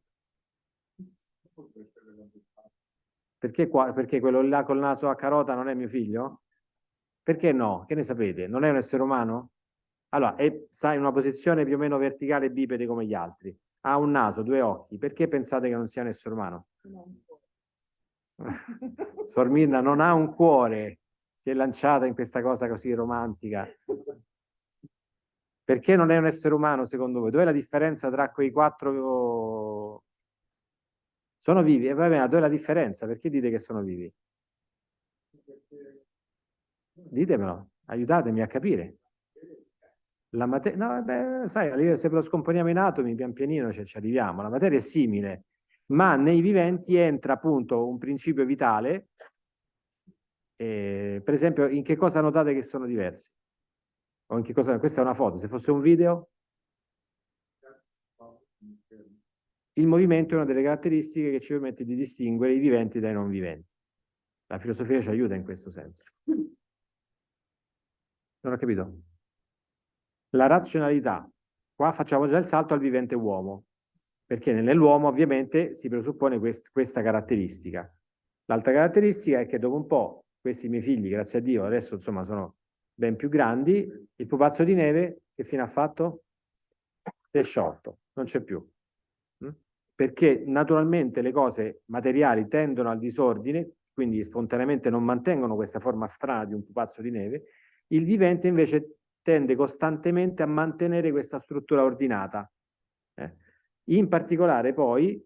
Perché, qua, perché quello là col naso a carota non è mio figlio? Perché no? Che ne sapete? Non è un essere umano? Allora, è, sta in una posizione più o meno verticale bipede come gli altri. Ha un naso, due occhi. Perché pensate che non sia un essere umano? Sorminda non ha un cuore. Si è lanciata in questa cosa così romantica. Perché non è un essere umano secondo voi? Dov'è la differenza tra quei quattro... Sono vivi? E eh, vabbè, dov'è la differenza? Perché dite che sono vivi? Ditemelo, aiutatemi a capire. La materia, no, beh, sai, se lo scomponiamo in atomi pian pianino cioè, ci arriviamo. La materia è simile, ma nei viventi entra appunto un principio vitale. Eh, per esempio, in che cosa notate che sono diversi? Cosa... Questa è una foto, se fosse un video... Il movimento è una delle caratteristiche che ci permette di distinguere i viventi dai non viventi. La filosofia ci aiuta in questo senso. Non ho capito. La razionalità. Qua facciamo già il salto al vivente uomo, perché nell'uomo ovviamente si presuppone quest questa caratteristica. L'altra caratteristica è che dopo un po' questi miei figli, grazie a Dio, adesso insomma sono ben più grandi, il pupazzo di neve che fine ha fatto? Si è sciolto, non c'è più. Mm? Perché naturalmente le cose materiali tendono al disordine, quindi spontaneamente non mantengono questa forma strana di un pupazzo di neve, il vivente invece tende costantemente a mantenere questa struttura ordinata. Eh. In particolare poi,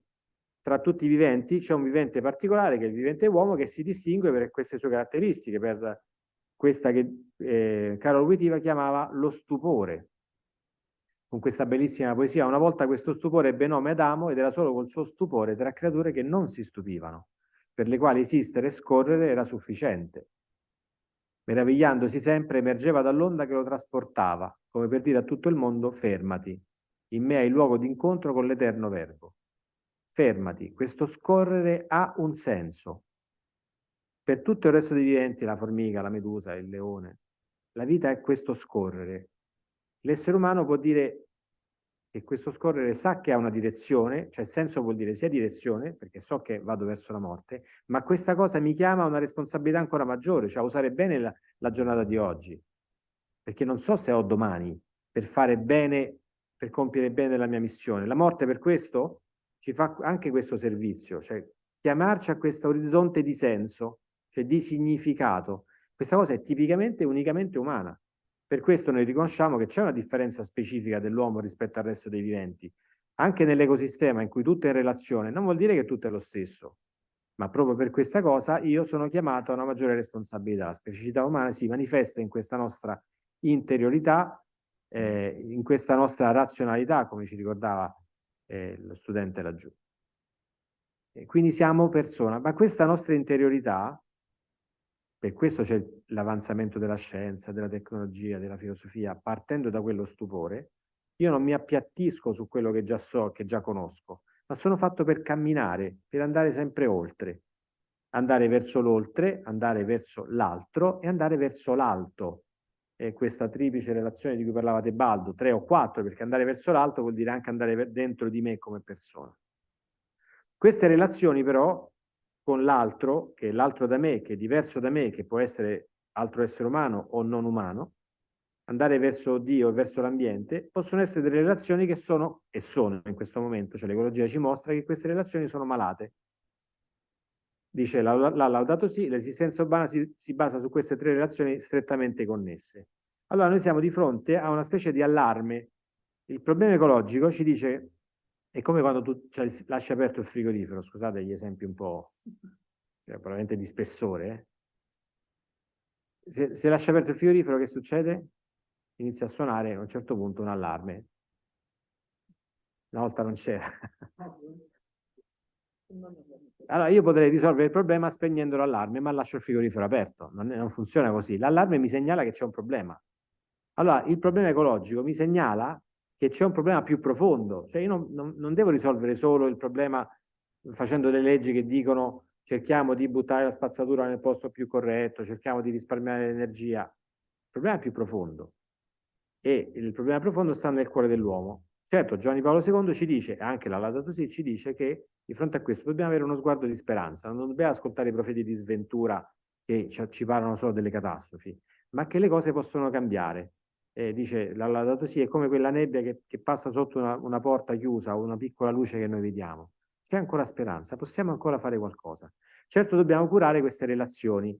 tra tutti i viventi, c'è un vivente particolare che è il vivente uomo che si distingue per queste sue caratteristiche, per questa che eh, Carol Wittiva chiamava lo stupore, con questa bellissima poesia. Una volta questo stupore ebbe nome Adamo ed era solo col suo stupore tra creature che non si stupivano, per le quali esistere e scorrere era sufficiente. Meravigliandosi sempre, emergeva dall'onda che lo trasportava, come per dire a tutto il mondo fermati, in me hai il luogo d'incontro con l'eterno verbo. Fermati, questo scorrere ha un senso, per tutto il resto dei viventi, la formica, la medusa, il leone, la vita è questo scorrere. L'essere umano può dire che questo scorrere sa che ha una direzione, cioè senso vuol dire sia direzione, perché so che vado verso la morte, ma questa cosa mi chiama a una responsabilità ancora maggiore, cioè a usare bene la, la giornata di oggi, perché non so se ho domani per fare bene, per compiere bene la mia missione. La morte per questo ci fa anche questo servizio, cioè chiamarci a questo orizzonte di senso, cioè di significato. Questa cosa è tipicamente unicamente umana. Per questo noi riconosciamo che c'è una differenza specifica dell'uomo rispetto al resto dei viventi. Anche nell'ecosistema in cui tutto è in relazione, non vuol dire che tutto è lo stesso. Ma proprio per questa cosa io sono chiamato a una maggiore responsabilità. La specificità umana si manifesta in questa nostra interiorità, eh, in questa nostra razionalità, come ci ricordava eh, lo studente laggiù. E quindi siamo persona, ma questa nostra interiorità per questo c'è l'avanzamento della scienza, della tecnologia, della filosofia, partendo da quello stupore. Io non mi appiattisco su quello che già so, che già conosco, ma sono fatto per camminare, per andare sempre oltre. Andare verso l'oltre, andare verso l'altro e andare verso l'alto. E questa triplice relazione di cui parlava Tebaldo, tre o quattro, perché andare verso l'alto vuol dire anche andare dentro di me come persona. Queste relazioni però con l'altro, che è l'altro da me, che è diverso da me, che può essere altro essere umano o non umano, andare verso Dio e verso l'ambiente, possono essere delle relazioni che sono, e sono in questo momento, cioè l'ecologia ci mostra che queste relazioni sono malate. Dice la, la, la Laudato Si, l'esistenza urbana si, si basa su queste tre relazioni strettamente connesse. Allora noi siamo di fronte a una specie di allarme. Il problema ecologico ci dice è come quando tu cioè, lasci aperto il frigorifero, scusate gli esempi un po' cioè, probabilmente di spessore. Eh? Se, se lasci aperto il frigorifero che succede? Inizia a suonare a un certo punto un allarme. Una volta non c'era. Allora io potrei risolvere il problema spegnendo l'allarme, ma lascio il frigorifero aperto. Non, non funziona così. L'allarme mi segnala che c'è un problema. Allora, il problema ecologico mi segnala che c'è un problema più profondo. Cioè io non, non, non devo risolvere solo il problema facendo delle leggi che dicono cerchiamo di buttare la spazzatura nel posto più corretto, cerchiamo di risparmiare l'energia. Il problema è più profondo e il problema profondo sta nel cuore dell'uomo. Certo, Giovanni Paolo II ci dice, e anche la Laudato Si ci dice che di fronte a questo dobbiamo avere uno sguardo di speranza, non dobbiamo ascoltare i profeti di sventura che ci parlano solo delle catastrofi, ma che le cose possono cambiare. Eh, dice la Laudato Si è come quella nebbia che, che passa sotto una, una porta chiusa o una piccola luce che noi vediamo c'è ancora speranza, possiamo ancora fare qualcosa. Certo dobbiamo curare queste relazioni,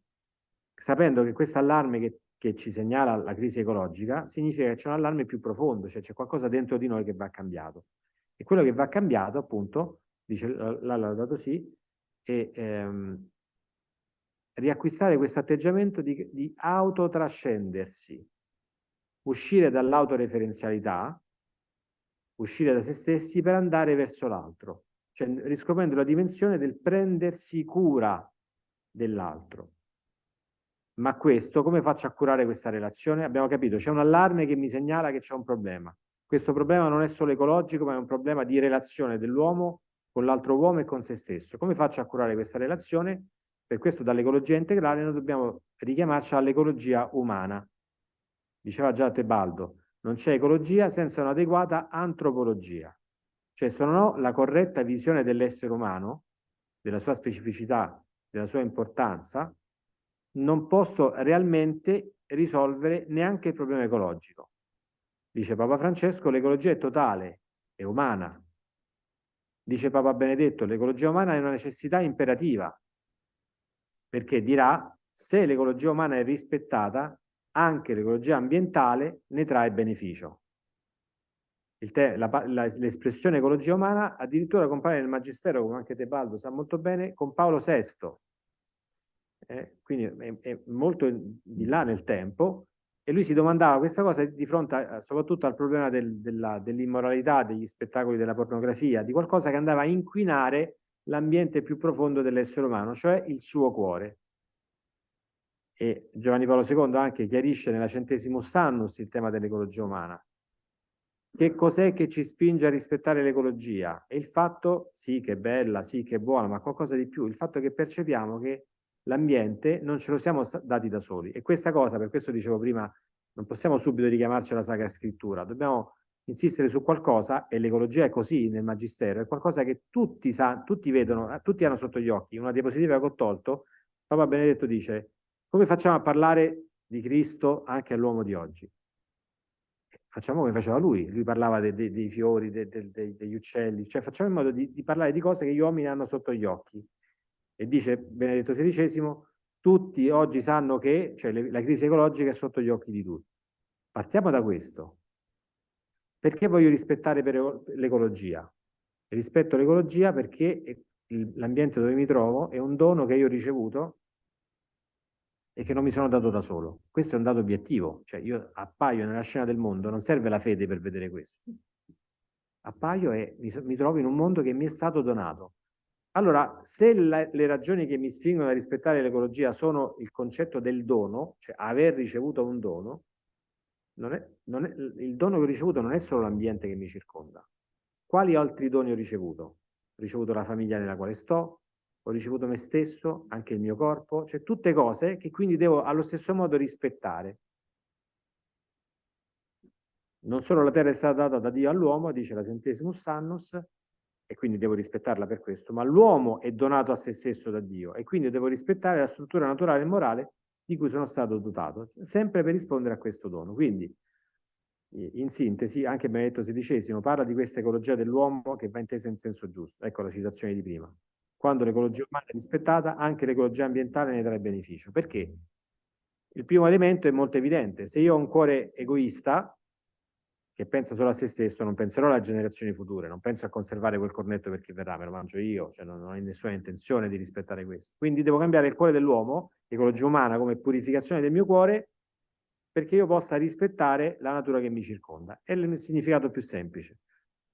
sapendo che questo allarme che, che ci segnala la crisi ecologica significa che c'è un allarme più profondo, cioè c'è qualcosa dentro di noi che va cambiato. E quello che va cambiato, appunto, dice l'ha dato sì, è ehm, riacquistare questo atteggiamento di, di autotrascendersi, uscire dall'autoreferenzialità, uscire da se stessi per andare verso l'altro cioè riscoprendo la dimensione del prendersi cura dell'altro. Ma questo, come faccio a curare questa relazione? Abbiamo capito, c'è un allarme che mi segnala che c'è un problema. Questo problema non è solo ecologico, ma è un problema di relazione dell'uomo con l'altro uomo e con se stesso. Come faccio a curare questa relazione? Per questo dall'ecologia integrale noi dobbiamo richiamarci all'ecologia umana. Diceva già Tebaldo, non c'è ecologia senza un'adeguata antropologia. Cioè se non ho la corretta visione dell'essere umano, della sua specificità, della sua importanza, non posso realmente risolvere neanche il problema ecologico. Dice Papa Francesco, l'ecologia è totale, è umana. Dice Papa Benedetto, l'ecologia umana è una necessità imperativa, perché dirà, se l'ecologia umana è rispettata, anche l'ecologia ambientale ne trae beneficio l'espressione ecologia umana addirittura compare nel Magistero, come anche Tebaldo sa molto bene, con Paolo VI. Eh, quindi è, è, molto di là nel tempo e lui si domandava questa cosa di fronte a, soprattutto al problema del, dell'immoralità, degli spettacoli della pornografia, di qualcosa che andava a inquinare l'ambiente più profondo dell'essere umano, cioè il suo cuore. E Giovanni Paolo II anche chiarisce nella Centesimus Annus il tema dell'ecologia umana che cos'è che ci spinge a rispettare l'ecologia? È il fatto, sì che è bella, sì che è buona, ma qualcosa di più, il fatto che percepiamo che l'ambiente non ce lo siamo dati da soli. E questa cosa, per questo dicevo prima, non possiamo subito richiamarci alla Sacra Scrittura, dobbiamo insistere su qualcosa, e l'ecologia è così nel Magistero, è qualcosa che tutti, sa, tutti vedono, tutti hanno sotto gli occhi. Una diapositiva che ho tolto, Papa Benedetto dice, come facciamo a parlare di Cristo anche all'uomo di oggi? facciamo come faceva lui, lui parlava de, de, dei fiori, de, degli uccelli, cioè facciamo in modo di, di, parlare di cose che gli uomini hanno sotto gli occhi. E dice Benedetto XVI, tutti oggi sanno che cioè, le, la crisi ecologica è sotto gli occhi di tutti. Partiamo da questo. Perché voglio rispettare l'ecologia? Rispetto l'ecologia perché l'ambiente dove mi trovo è un dono che io ho ricevuto e che non mi sono dato da solo. Questo è un dato obiettivo, cioè io appaio nella scena del mondo, non serve la fede per vedere questo. Appaio e mi, mi trovo in un mondo che mi è stato donato. Allora, se la, le ragioni che mi spingono a rispettare l'ecologia sono il concetto del dono, cioè aver ricevuto un dono, non è, non è, il dono che ho ricevuto non è solo l'ambiente che mi circonda. Quali altri doni ho ricevuto? Ho ricevuto la famiglia nella quale sto, ho ricevuto me stesso, anche il mio corpo, cioè tutte cose che quindi devo allo stesso modo rispettare. Non solo la terra è stata data da Dio all'uomo, dice la Centesimus Annus, e quindi devo rispettarla per questo, ma l'uomo è donato a se stesso da Dio e quindi devo rispettare la struttura naturale e morale di cui sono stato dotato, sempre per rispondere a questo dono. Quindi, in sintesi, anche Benedetto XVI parla di questa ecologia dell'uomo che va intesa in senso giusto. Ecco la citazione di prima. Quando l'ecologia umana è rispettata, anche l'ecologia ambientale ne trae beneficio. Perché? Il primo elemento è molto evidente. Se io ho un cuore egoista, che pensa solo a se stesso, non penserò alle generazioni future, non penso a conservare quel cornetto per chi verrà, me lo mangio io, cioè non, non ho nessuna intenzione di rispettare questo. Quindi devo cambiare il cuore dell'uomo, l'ecologia umana come purificazione del mio cuore, perché io possa rispettare la natura che mi circonda. È il significato più semplice.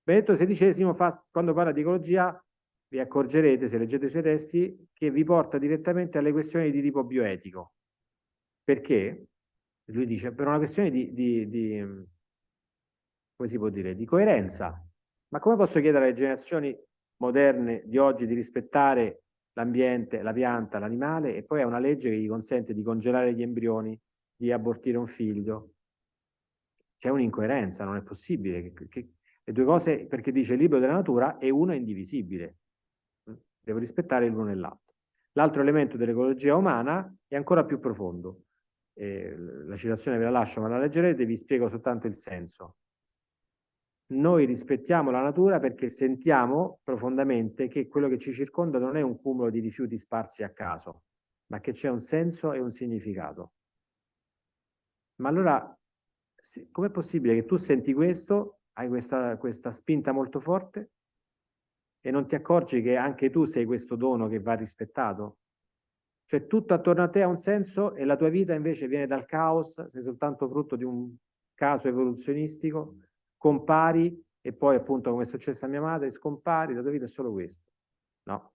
Benedetto XVI fa, quando parla di ecologia vi accorgerete, se leggete i suoi testi, che vi porta direttamente alle questioni di tipo bioetico. Perché? Lui dice, per una questione di, di, di come si può dire, di coerenza. Ma come posso chiedere alle generazioni moderne di oggi di rispettare l'ambiente, la pianta, l'animale e poi è una legge che gli consente di congelare gli embrioni, di abortire un figlio. C'è un'incoerenza, non è possibile. Che, che, le due cose, perché dice il libro della natura e uno è indivisibile. Devo rispettare l'uno e l'altro. L'altro elemento dell'ecologia umana è ancora più profondo. Eh, la citazione ve la lascio, ma la leggerete, vi spiego soltanto il senso noi rispettiamo la natura perché sentiamo profondamente che quello che ci circonda non è un cumulo di rifiuti sparsi a caso, ma che c'è un senso e un significato. Ma allora, com'è possibile che tu senti questo, hai questa, questa spinta molto forte e non ti accorgi che anche tu sei questo dono che va rispettato? Cioè tutto attorno a te ha un senso e la tua vita invece viene dal caos, sei soltanto frutto di un caso evoluzionistico compari e poi appunto come è successo a mia madre, scompari, la tua vita è solo questo. No.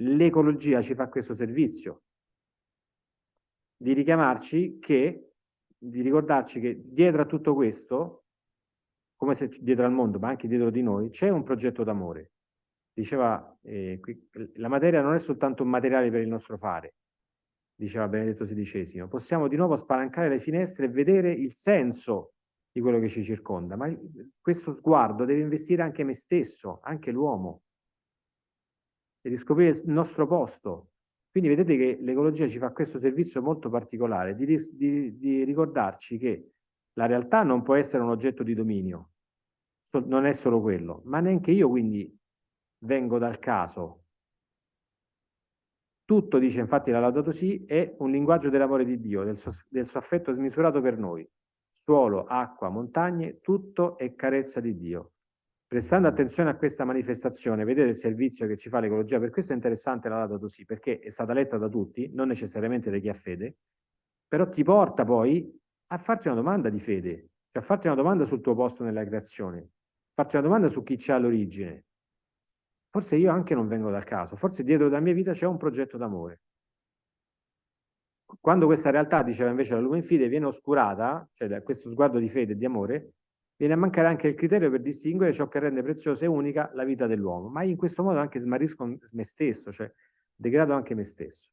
L'ecologia ci fa questo servizio di richiamarci che, di ricordarci che dietro a tutto questo, come se dietro al mondo, ma anche dietro di noi, c'è un progetto d'amore. Diceva, eh, qui, la materia non è soltanto un materiale per il nostro fare, diceva Benedetto XVI, possiamo di nuovo spalancare le finestre e vedere il senso di quello che ci circonda, ma questo sguardo deve investire anche me stesso, anche l'uomo, e riscoprire il nostro posto. Quindi vedete che l'ecologia ci fa questo servizio molto particolare, di, di, di, ricordarci che la realtà non può essere un oggetto di dominio, non è solo quello, ma neanche io quindi vengo dal caso. Tutto, dice infatti la Laudato Si, è un linguaggio dell'amore di Dio, del suo, del suo affetto smisurato per noi suolo, acqua, montagne, tutto è carezza di Dio. Prestando attenzione a questa manifestazione, vedete il servizio che ci fa l'ecologia, per questo è interessante la data così, perché è stata letta da tutti, non necessariamente da chi ha fede, però ti porta poi a farti una domanda di fede, cioè a farti una domanda sul tuo posto nella creazione, farti una domanda su chi c'è all'origine. Forse io anche non vengo dal caso, forse dietro la mia vita c'è un progetto d'amore. Quando questa realtà, diceva invece la Lumen Fide, viene oscurata, cioè da questo sguardo di fede e di amore, viene a mancare anche il criterio per distinguere ciò che rende preziosa e unica la vita dell'uomo. Ma in questo modo anche smarisco me stesso, cioè degrado anche me stesso.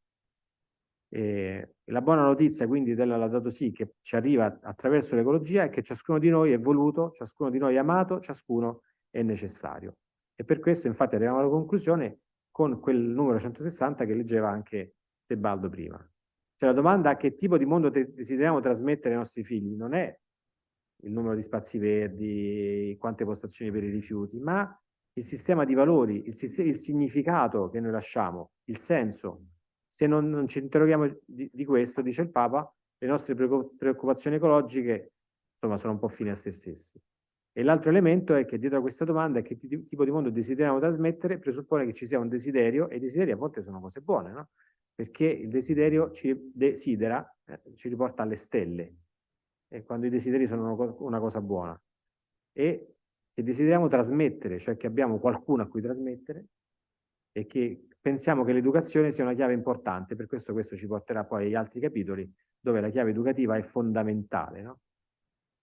E la buona notizia quindi della Laudato Si che ci arriva attraverso l'ecologia è che ciascuno di noi è voluto, ciascuno di noi è amato, ciascuno è necessario. E per questo infatti arriviamo alla conclusione con quel numero 160 che leggeva anche Tebaldo prima. Cioè la domanda a che tipo di mondo desideriamo trasmettere ai nostri figli non è il numero di spazi verdi, quante postazioni per i rifiuti, ma il sistema di valori, il, sistema, il significato che noi lasciamo, il senso. Se non, non ci interroghiamo di, di, questo, dice il Papa, le nostre preoccupazioni ecologiche insomma, sono un po' fine a se stessi. E l'altro elemento è che dietro a questa domanda, che tipo di mondo desideriamo trasmettere, presuppone che ci sia un desiderio, e i desideri a volte sono cose buone, no? perché il desiderio ci desidera, eh, ci riporta alle stelle, e quando i desideri sono una cosa buona. E che desideriamo trasmettere, cioè che abbiamo qualcuno a cui trasmettere, e che pensiamo che l'educazione sia una chiave importante, per questo questo ci porterà poi agli altri capitoli, dove la chiave educativa è fondamentale, no?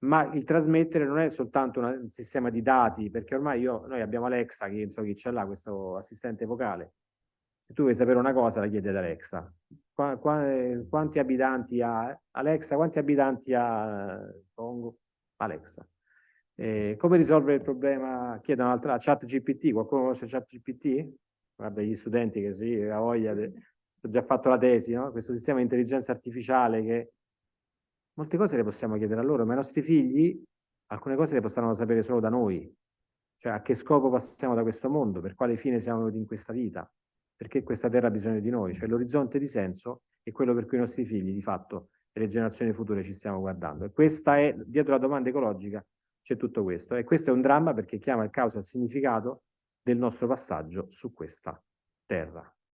Ma il trasmettere non è soltanto una, un sistema di dati, perché ormai io, noi abbiamo Alexa, che so chi ce l'ha, questo assistente vocale, se tu vuoi sapere una cosa la chiedi ad Alexa. Qua, qua, quanti abitanti ha Alexa? Quanti abitanti ha Congo? Alexa. Eh, come risolvere il problema? Chiedono un'altra chat GPT, qualcuno conosce chat GPT? Guarda gli studenti che sì, ha voglia, de... ho già fatto la tesi, no? questo sistema di intelligenza artificiale che molte cose le possiamo chiedere a loro, ma i nostri figli alcune cose le possono sapere solo da noi, cioè a che scopo passiamo da questo mondo, per quale fine siamo venuti in questa vita perché questa terra ha bisogno di noi, cioè l'orizzonte di senso è quello per cui i nostri figli, di fatto, e le generazioni future ci stiamo guardando. E questa è, dietro la domanda ecologica, c'è tutto questo. E questo è un dramma perché chiama il causa il significato del nostro passaggio su questa terra.